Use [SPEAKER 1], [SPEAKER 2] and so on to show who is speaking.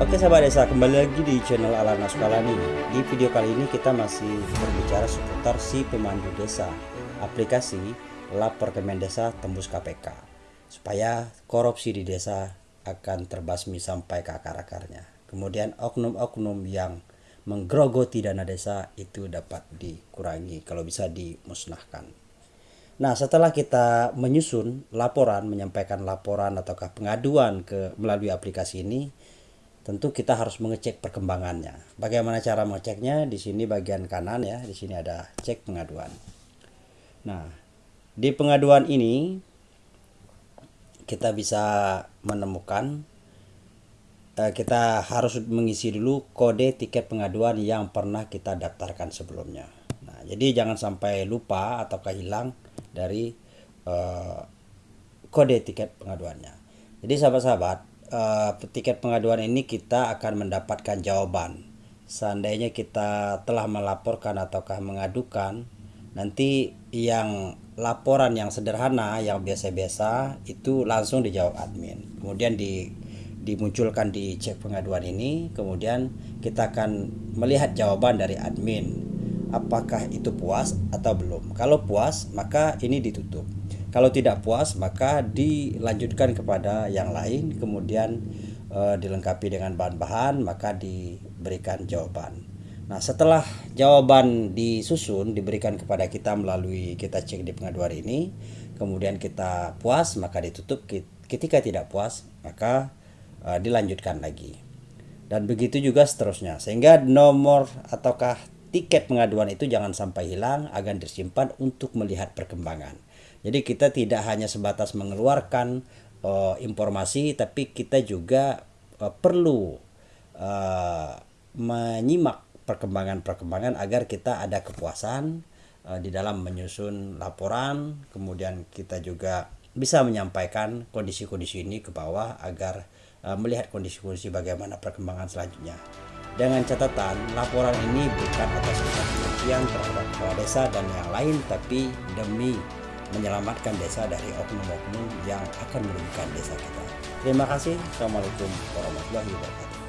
[SPEAKER 1] Oke sahabat desa kembali lagi di channel Alana Sukalani Di video kali ini kita masih berbicara seputar si pemandu desa Aplikasi lapor Kemen Desa tembus KPK Supaya korupsi di desa akan terbasmi sampai ke akar-akarnya. Kemudian oknum-oknum yang menggerogoti dana desa itu dapat dikurangi kalau bisa dimusnahkan. Nah, setelah kita menyusun laporan, menyampaikan laporan ataukah pengaduan ke melalui aplikasi ini, tentu kita harus mengecek perkembangannya. Bagaimana cara mengeceknya? Di sini bagian kanan ya, di sini ada cek pengaduan. Nah, di pengaduan ini kita bisa menemukan eh, kita harus mengisi dulu kode tiket pengaduan yang pernah kita daftarkan sebelumnya. Nah, jadi jangan sampai lupa atau kehilang dari eh, kode tiket pengaduannya. Jadi sahabat-sahabat, uh, tiket pengaduan ini kita akan mendapatkan jawaban. Seandainya kita telah melaporkan ataukah mengadukan, nanti yang laporan yang sederhana, yang biasa-biasa itu langsung dijawab admin. Kemudian di dimunculkan di cek pengaduan ini, kemudian kita akan melihat jawaban dari admin. Apakah itu puas atau belum? Kalau puas, maka ini ditutup. Kalau tidak puas maka dilanjutkan kepada yang lain kemudian e, dilengkapi dengan bahan-bahan maka diberikan jawaban. Nah, setelah jawaban disusun diberikan kepada kita melalui kita cek di pengaduan ini, kemudian kita puas maka ditutup. Ketika tidak puas maka e, dilanjutkan lagi. Dan begitu juga seterusnya. Sehingga nomor ataukah tiket pengaduan itu jangan sampai hilang agar disimpan untuk melihat perkembangan. Jadi kita tidak hanya sebatas mengeluarkan uh, informasi, tapi kita juga uh, perlu uh, menyimak perkembangan-perkembangan agar kita ada kepuasan uh, di dalam menyusun laporan. Kemudian kita juga bisa menyampaikan kondisi-kondisi ini ke bawah agar melihat kondisi-kondisi bagaimana perkembangan selanjutnya. Dengan catatan, laporan ini bukan atas kebencian terhadap kepala desa dan yang lain, tapi demi menyelamatkan desa dari oknum-oknum yang akan merugikan desa kita. Terima kasih. Assalamualaikum warahmatullahi wabarakatuh.